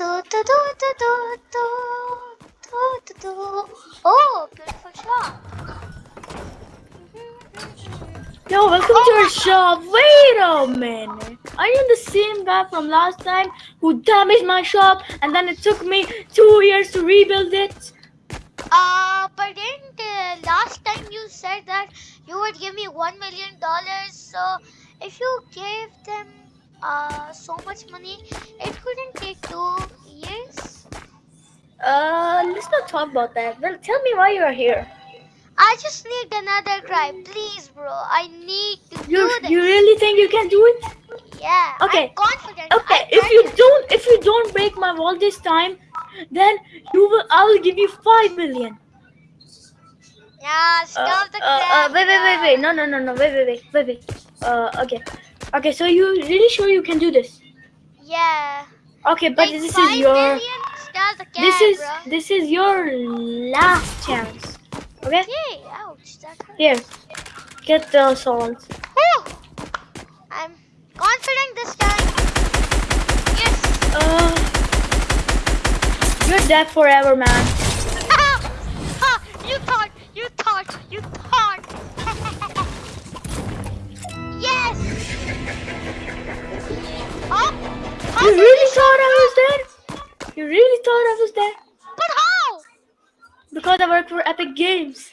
Oh, beautiful shot. Yo, welcome to our shop. Wait a minute. Are you the same guy from last time who damaged my shop and then it took me two years to rebuild it? Uh, but didn't uh, last time you said that you would give me one million dollars? So if you gave them uh so much money, it couldn't take two let's not talk about that. Well, tell me why you are here. I just need another cry, please, bro. I need to You do this. you really think you can do it? yeah. Okay. Okay, I if you don't if you don't break my wall this time, then you will I will give you five million. Yeah, Uh, stop the uh, uh, wait, wait, wait, wait. No, no, no, no. Wait, wait, wait, wait, wait. Uh, okay, okay. So you really sure you can do this? Yeah. Okay, but Like this is your Stop this is bro. this is your last chance. Okay, Yay, ouch, that hurt. here, get the salt. I'm confident this time. Yes. Uh, you're dead forever, man. Really thought I was dead? But how? Because I work for Epic Games.